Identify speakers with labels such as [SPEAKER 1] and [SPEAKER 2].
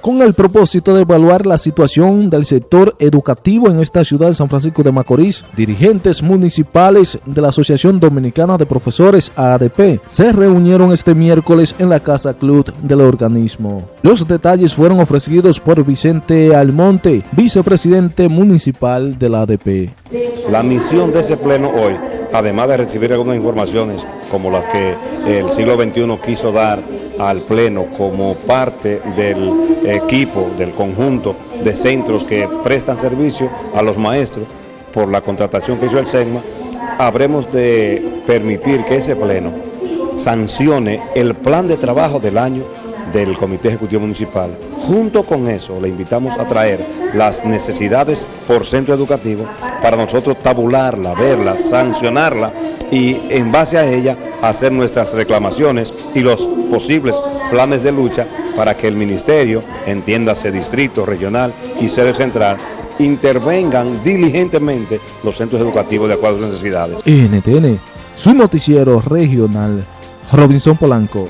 [SPEAKER 1] con el propósito de evaluar la situación del sector educativo en esta ciudad de San Francisco de Macorís. Dirigentes municipales de la Asociación Dominicana de Profesores ADP se reunieron este miércoles en la Casa Club del organismo. Los detalles fueron ofrecidos por Vicente Almonte, vicepresidente municipal de la ADP.
[SPEAKER 2] La misión de ese pleno hoy, además de recibir algunas informaciones como las que el siglo XXI quiso dar al Pleno como parte del equipo, del conjunto de centros que prestan servicio a los maestros por la contratación que hizo el SEGMA, habremos de permitir que ese Pleno sancione el plan de trabajo del año del Comité Ejecutivo Municipal. Junto con eso, le invitamos a traer las necesidades por centro educativo para nosotros tabularla, verla, sancionarla y en base a ella hacer nuestras reclamaciones y los posibles planes de lucha para que el ministerio, entiéndase distrito, regional y sede central, intervengan diligentemente los centros educativos de acuerdo a sus necesidades.
[SPEAKER 1] NTN, su noticiero regional, Robinson Polanco.